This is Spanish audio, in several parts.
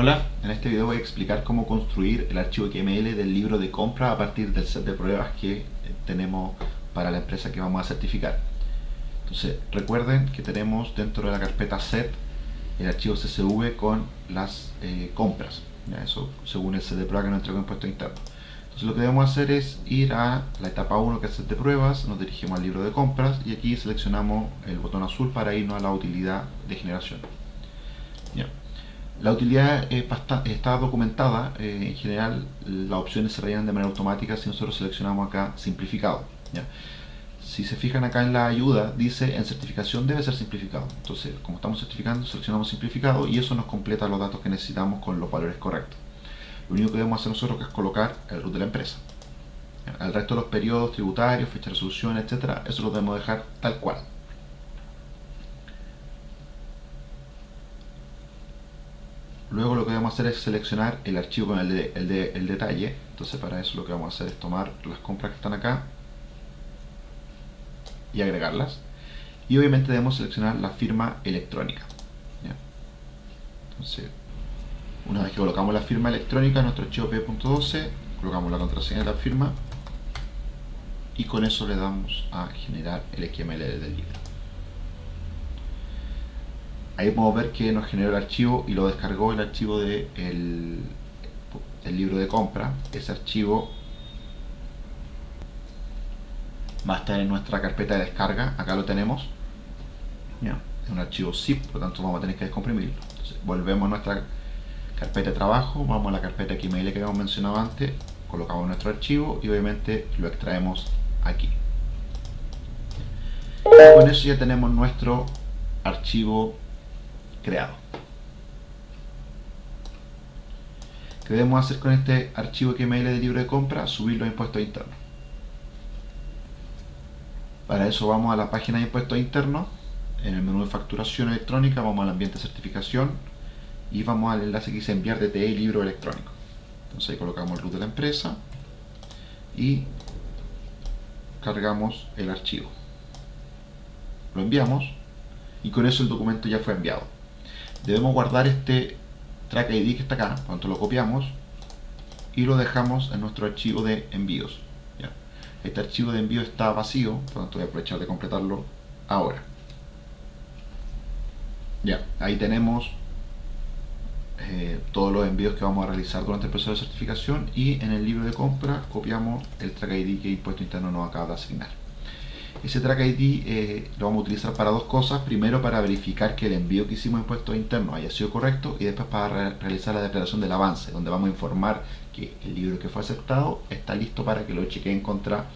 Hola, en este video voy a explicar cómo construir el archivo XML del libro de compra a partir del set de pruebas que tenemos para la empresa que vamos a certificar. Entonces, recuerden que tenemos dentro de la carpeta set el archivo CSV con las eh, compras. Eso según el set de prueba que nos entregó impuesto interno. Entonces lo que debemos hacer es ir a la etapa 1 que es set de pruebas, nos dirigimos al libro de compras y aquí seleccionamos el botón azul para irnos a la utilidad de generación. La utilidad está documentada, eh, en general las opciones se rellenan de manera automática si nosotros seleccionamos acá simplificado. Si se fijan acá en la ayuda, dice en certificación debe ser simplificado. Entonces, como estamos certificando, seleccionamos simplificado y eso nos completa los datos que necesitamos con los valores correctos. Lo único que debemos hacer nosotros es colocar el root de la empresa. El resto de los periodos tributarios, fecha de resolución, etcétera, eso lo debemos dejar tal cual. Luego lo que vamos a hacer es seleccionar el archivo con el, de, el, detalle. Entonces para eso lo que vamos a hacer es tomar las compras que están acá y agregarlas. Y obviamente debemos seleccionar la firma electrónica. Entonces, una vez que colocamos la firma electrónica en nuestro archivo p.12, colocamos la contraseña de la firma y con eso le damos a generar el XML del libro. Ahí podemos ver que nos generó el archivo y lo descargó el archivo del de el libro de compra. Ese archivo va a estar en nuestra carpeta de descarga. Acá lo tenemos. Es un archivo zip, por lo tanto vamos a tener que descomprimirlo. volvemos a nuestra carpeta de trabajo, vamos a la carpeta XML que habíamos mencionado antes, colocamos nuestro archivo y obviamente lo extraemos aquí. con eso ya tenemos nuestro archivo creado. ¿Qué debemos hacer con este archivo XML de libro de compra? Subirlo a impuestos internos. Para eso vamos a la página de impuestos internos, en el menú de facturación electrónica vamos al ambiente de certificación y vamos al enlace que dice enviar DTE y libro electrónico. Entonces ahí colocamos el root de la empresa y cargamos el archivo. Lo enviamos y con eso el documento ya fue enviado debemos guardar este track ID que está acá, cuando lo copiamos y lo dejamos en nuestro archivo de envíos. Este archivo de envío está vacío, por lo tanto voy a aprovechar de completarlo ahora. Ya, ahí tenemos eh, todos los envíos que vamos a realizar durante el proceso de certificación y en el libro de compra copiamos el track ID que Impuesto Interno nos acaba de asignar. Ese track ID eh, lo vamos a utilizar para dos cosas. Primero para verificar que el envío que hicimos en impuestos internos haya sido correcto y después para realizar la declaración del avance, donde vamos a informar que el libro que fue aceptado está listo para que lo chequeen contra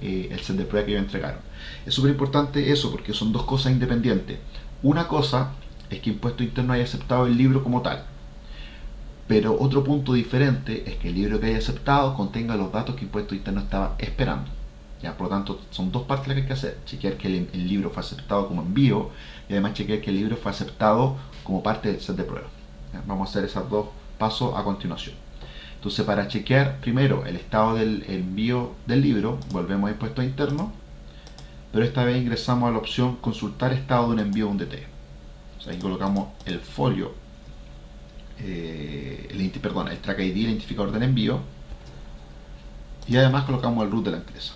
eh, el set de prueba que ellos entregaron. Es súper importante eso porque son dos cosas independientes. Una cosa es que impuesto interno haya aceptado el libro como tal. Pero otro punto diferente es que el libro que haya aceptado contenga los datos que impuesto interno estaba esperando. ¿Ya? Por lo tanto, son dos partes las que hay que hacer. Chequear que el, libro fue aceptado como envío y además chequear que el libro fue aceptado como parte del set de prueba. Vamos a hacer esos dos pasos a continuación. Entonces, para chequear primero el estado del envío del libro, volvemos a impuesto interno, pero esta vez ingresamos a la opción consultar estado de un envío a un DT. Aquí colocamos el folio, eh, el, perdón, el track ID, identificador del envío, y además colocamos el root de la empresa.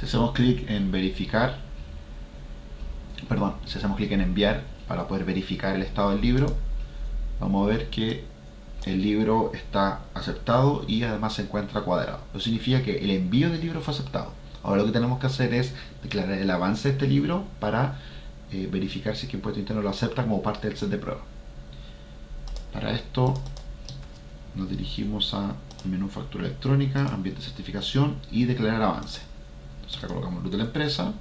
Si hacemos clic en verificar, perdón, si hacemos clic en enviar para poder verificar el estado del libro, vamos a ver que el libro está aceptado y además se encuentra cuadrado. Eso significa que el envío del libro fue aceptado. Ahora lo que tenemos que hacer es declarar el avance de este libro para eh, verificar si el impuesto interno lo acepta como parte del set de prueba. Para esto nos dirigimos a menú factura electrónica, ambiente de certificación y declarar avance acá colocamos luz de la empresa.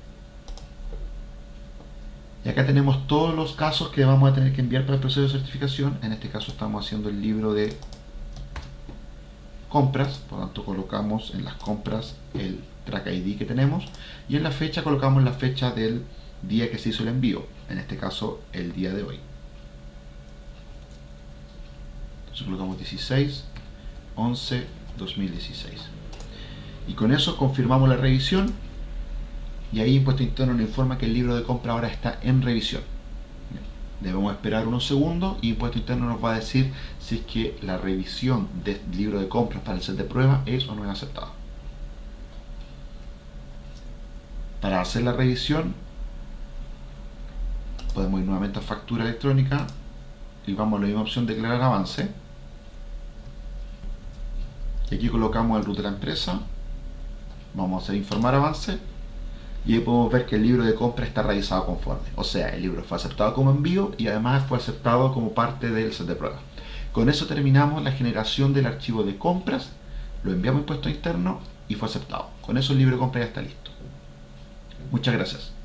Y acá tenemos todos los casos que vamos a tener que enviar para el proceso de certificación. En este caso estamos haciendo el libro de compras, por lo tanto colocamos en las compras el track ID que tenemos y en la fecha colocamos la fecha del día que se hizo el envío, en este caso el día de hoy. Entonces colocamos 16, 11, 2016 y con eso confirmamos la revisión y ahí Impuesto Interno nos informa que el libro de compra ahora está en revisión. Debemos esperar unos segundos y Impuesto Interno nos va a decir si es que la revisión del libro de compras para el set de prueba es o no es aceptada. Para hacer la revisión podemos ir nuevamente a factura electrónica y vamos a la misma opción declarar avance y aquí colocamos el root de la empresa vamos a informar avance y ahí podemos ver que el libro de compra está realizado conforme. O sea, el libro fue aceptado como envío y además fue aceptado como parte del set de prueba con eso terminamos la generación del archivo de compras lo enviamos a impuesto interno y fue aceptado. Con eso el libro de compra ya está listo. Muchas gracias